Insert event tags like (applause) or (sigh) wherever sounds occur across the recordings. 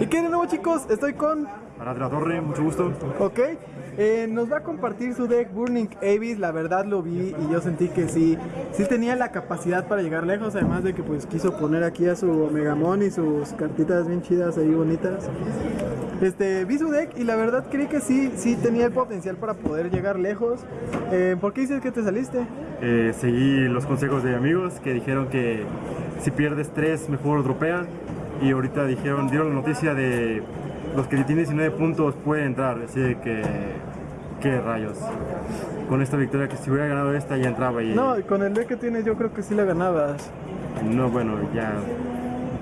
¿Y qué de nuevo chicos? Estoy con... Arad de la Torre, mucho gusto. Ok. Eh, nos va a compartir su deck Burning Abyss, la verdad lo vi y yo sentí que sí, sí tenía la capacidad para llegar lejos, además de que pues quiso poner aquí a su Omegamon y sus cartitas bien chidas ahí bonitas. Este, vi su deck y la verdad creí que sí, sí tenía el potencial para poder llegar lejos. Eh, ¿Por qué dices que te saliste? Eh, seguí los consejos de amigos que dijeron que si pierdes 3 mejor dropea y ahorita dijeron, dieron la noticia de los que tienen 19 puntos pueden entrar, así de que qué rayos. Con esta victoria que si hubiera ganado esta ya entraba y No, con el deck que tienes yo creo que sí la ganabas. no bueno, ya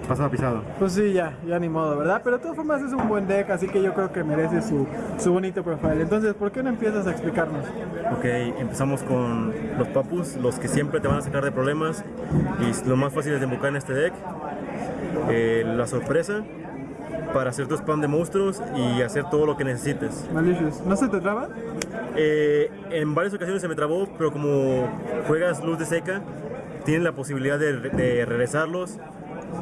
pasaba pisado. Pues sí, ya, ya ni modo, ¿verdad? Pero de todas formas es un buen deck, así que yo creo que merece su, su bonito profile. Entonces, ¿por qué no empiezas a explicarnos? Ok, empezamos con los papus, los que siempre te van a sacar de problemas y lo más fácil es de invocar en este deck. Eh, la sorpresa para hacer tu spam de monstruos y hacer todo lo que necesites. Malicious. ¿No se te traba? Eh, en varias ocasiones se me trabó, pero como juegas luz de seca, tienes la posibilidad de, de regresarlos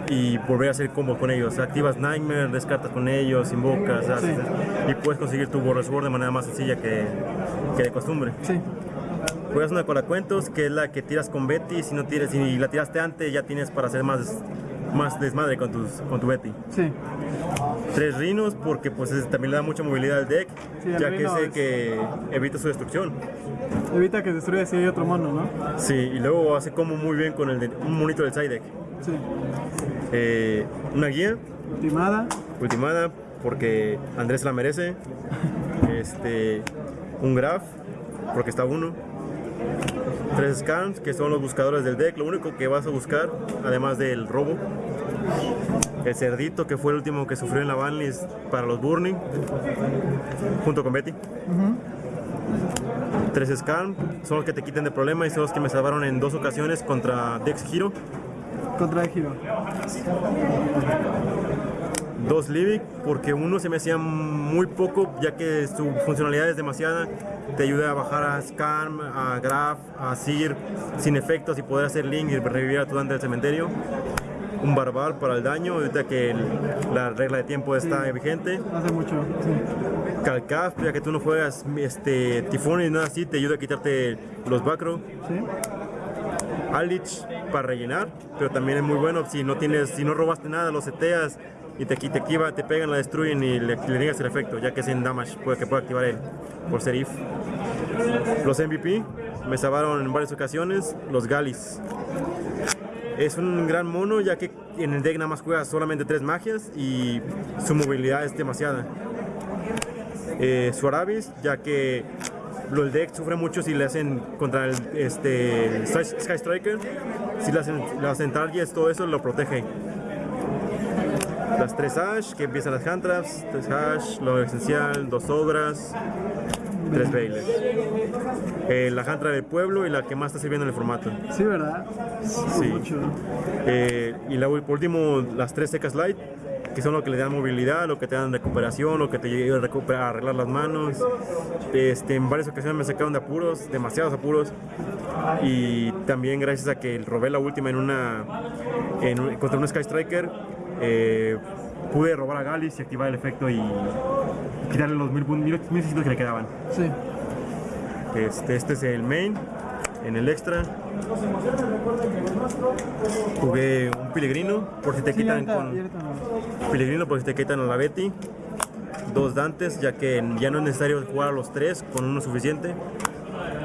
y volver a hacer combo con ellos. Activas Nightmare, descartas con ellos, invocas haces- y puedes conseguir tu Border Sword de manera más sencilla que, que de costumbre. Sí. Juegas una colacuentos que es la que tiras con Betty. Si no tiras, si la tiraste antes, ya tienes para hacer más, más desmadre con, tus, con tu Betty. Sí. Tres rinos porque pues es- también le da mucha movilidad al deck, Sí, ya que es- que evita su destrucción. Evita que destruya si hay otro mono, ¿no? Sí, y luego hace como muy bien con el de- un monito del side deck. Sí. Eh, una guía, Ultimada. ultimada, porque Andrés la merece. (laughs) Este, un graph, porque está uno. Tres scans, que son los buscadores del deck. Lo único que vas a buscar, además del robo. El cerdito, que fue el último que sufrió en la banlist para los Burning, junto con Betty. Tres scans, son los que te quiten de problema y son los que me salvaron en dos ocasiones contra Dex Hero. Contra el giro. Dos Livic, porque uno se me hacía muy poco, ya que su funcionalidad es demasiada. Te ayuda a bajar a Scan, a Graph, a Seer, sin efectos y poder hacer Link y revivir a tu Dante del cementerio. Un Barbal para el daño, ahorita que el- la regla de tiempo está vigente. Hace mucho. Sí. Calcaf, ya que tú no juegas este, Tifón y nada así, te ayuda a quitarte los Bacro. Sí. Alich para rellenar, pero también es muy bueno si no tienes, si no robaste nada, lo seteas y te, te activa, te pegan, la destruyen y le, le niegas el efecto, ya que es en damage, puede que pueda activar él por ser if. Los MVP me salvaron en varias ocasiones, los Galis. Es un gran mono, ya que en el deck nada más juega solamente tres magias y su movilidad es demasiada. Eh, su ya que lo- el deck sufre mucho si le hacen contra el este, Sky Striker. Si le hacen, le hacen todo eso lo protege. Las tres Ash, que empiezan las hand traps, tres Ash, lo esencial, dos Ogras, tres Bailers. Eh, la hand trap del pueblo y la que más está sirviendo en el formato. Sí, ¿verdad? Sí. Mucho. Eh, y la, por último, las tres secas light, que son lo que le dan movilidad, lo que te dan recuperación, lo que te ayuda a arreglar las manos. Este, en varias ocasiones me sacaron de apuros, demasiados apuros. Y también gracias a que robé la última en una en contra un Sky Striker, eh, pude robar a Galis y activar el efecto y quitarle los mil, mil, mil seiscientos que le quedaban. Sí. Este, este es el main. En el extra jugué un pelegrino por si te Sí, quitan ahorita- con ahorita por si te quitan a la Betty. Dos Dantes, ya que ya no es necesario jugar a los tres, con uno suficiente.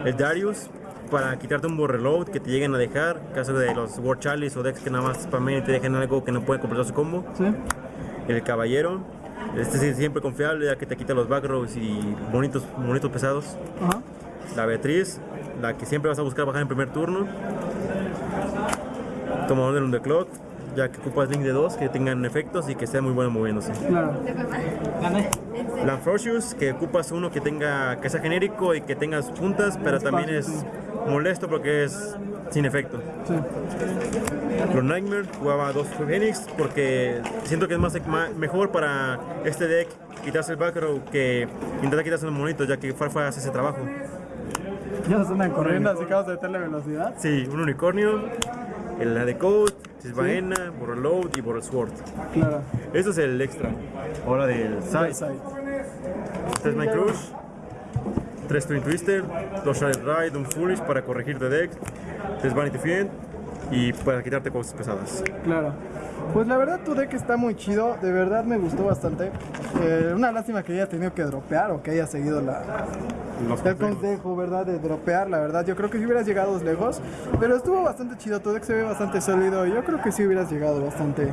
El Darius, para quitarte un reload que te lleguen a dejar, caso de los War Chalice o decks que nada más spamen y te dejen algo que no puede completar su combo. Sí. El Caballero, este sí, siempre confiable, ya que te quita los backrows y bonitos, bonitos pesados. Ajá. La Beatriz, la que siempre vas a buscar bajar en primer turno. Tomador del Underclock, ya que ocupas link de dos que tengan efectos y que sea muy bueno moviéndose. Claro. Lanfrocius, que ocupas uno que tenga que sea genérico y que tenga sus puntas, pero también es molesto porque es sin efecto. Sí. Los Nightmare jugaba dos Phoenix porque siento que es más mejor para este deck quitarse el backrow que intentar quitarse los monitos, ya que Farfa hace ese trabajo. Ya nos andan corriendo, así que vamos a meterle velocidad. Sí, un unicornio, el de Code, Si es Baena, Borrel Load y Borrel Sword. Claro. Eso es el extra. Ahora del side. Side. 3 Mind Crush, 3 Twin Twister, 2 Shattered Ride, un Foolish para corregir de deck, 3 Vanity Fiend y para quitarte cosas pesadas. Claro. Pues la verdad tu deck está muy chido, de verdad me gustó bastante. Eh, una lástima que haya tenido que dropear o que haya seguido la, Los el consejos. consejo, ¿verdad? De dropear, la verdad. Yo creo que si hubieras llegado lejos, pero estuvo bastante chido, tu deck se ve bastante sólido yo creo que sí hubieras llegado bastante.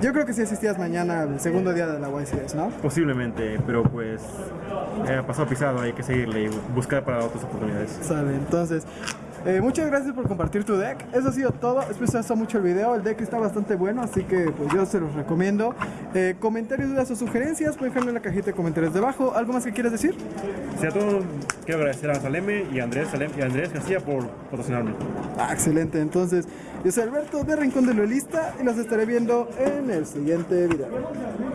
Yo creo que sí asistías mañana al segundo día de la YCS, ¿no? Posiblemente, pero pues eh, pasó pisado, hay que seguirle y buscar para otras oportunidades. Sale, entonces, eh, muchas gracias por compartir tu deck. Eso ha sido todo. Espero que gustado mucho el video. El deck está bastante bueno, así que pues yo se los recomiendo. Eh, comentarios, dudas o sugerencias, pueden dejarlo en la cajita de comentarios debajo. ¿Algo más que quieras decir? Sí, a todos quiero agradecer a Saleme y a Andrés, Salem- y a Andrés García por patrocinarme. Ah, excelente. Entonces, yo soy Alberto de Rincón de Luelista y los estaré viendo en el siguiente video.